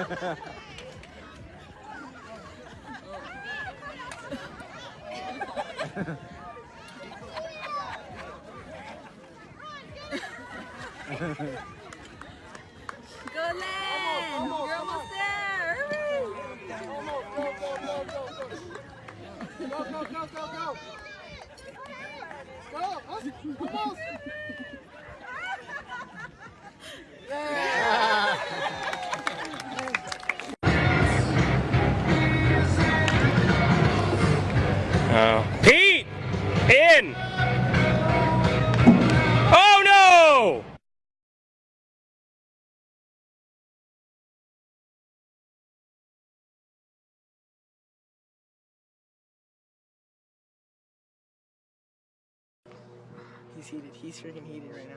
Go land! Almost, You're almost, there! Hurry! Almost, go, go, go, go, go! Go, go, go, go, go! Go! Almost! Oh no! He's heated. He's freaking heated right now.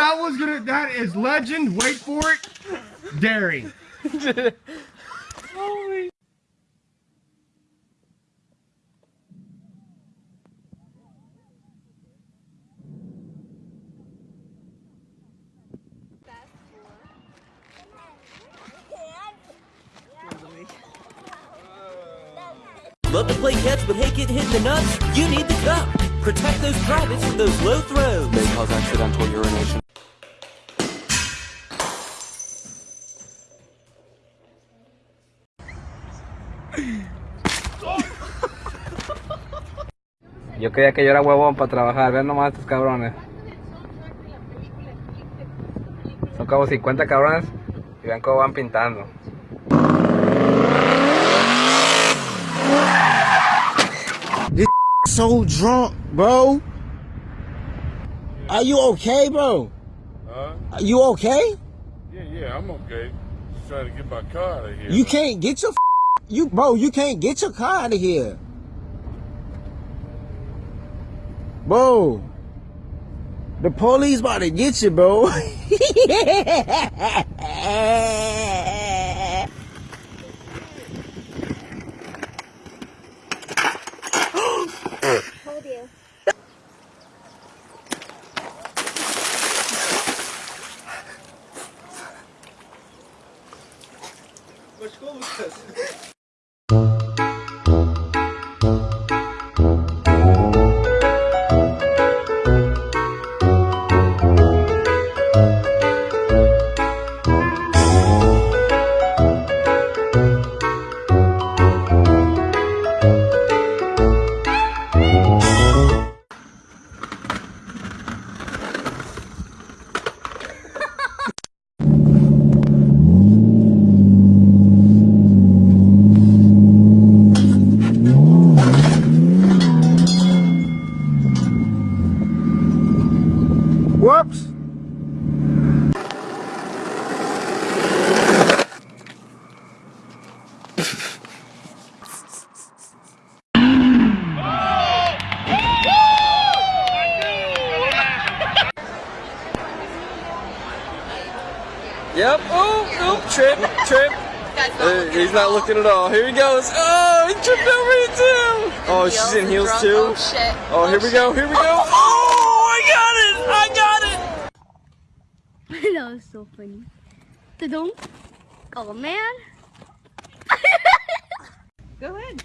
I. That was gonna. That is legend. Wait for it. Dairy. Love to play catch but hate getting hit in the nuts? You need the cup. Protect those privates from those low throws. May cause accidental urination. Yo creía que yo era huevón para trabajar, ven nomás estos cabrones. Son como 50 cabrones y vean cómo van pintando. so drunk, bro. Are you okay, bro? Huh? Are you okay? Yeah, yeah, I'm okay. Just trying to get my car out of here. You can't get your you, bro. You can't get your car out of here, bro. The police about to get you, bro. Hold you. Yep. Oh, oh, trip, trip. Uh, he's not looking at all. Here he goes. Oh, he tripped over it too. Oh, she's in heels too. Oh shit. Oh, here we go. Here we go. Oh, I got it. I got it. that was so funny. Tudong. Oh man. Go ahead.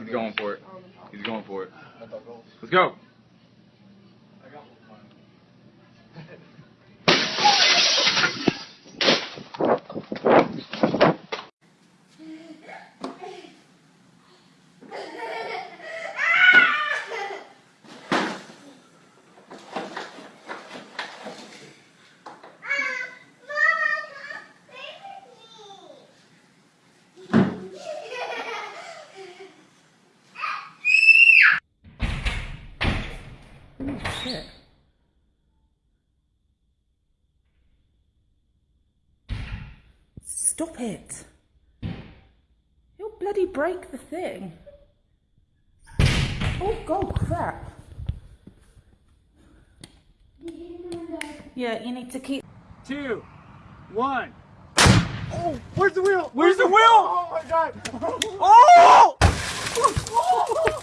He's going for it. He's going for it. Let's go. Stop it. You'll bloody break the thing. Oh, God, crap. Yeah, you need to keep. Two, one. Oh, where's the wheel? Where's the wheel? Oh my god! Oh! oh!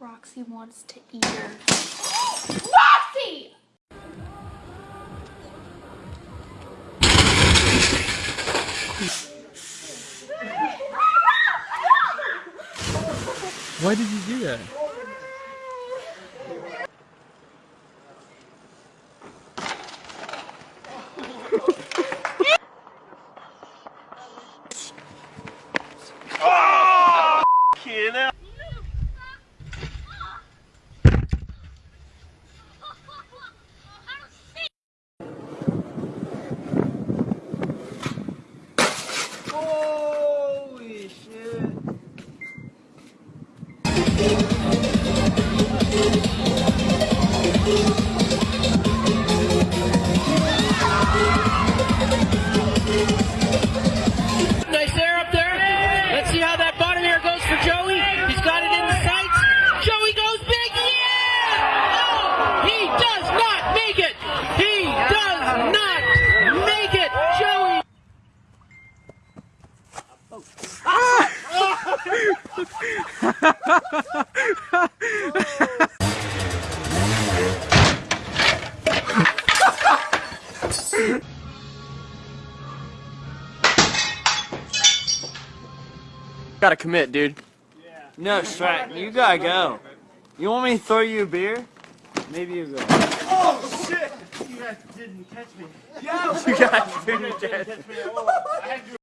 Roxy wants to eat her. Roxy! Why did you do that? Gotta commit, dude. No, Strat, you gotta go. You want me to throw you a beer? Maybe you go. Oh shit! You guys didn't catch me. You guys didn't catch me.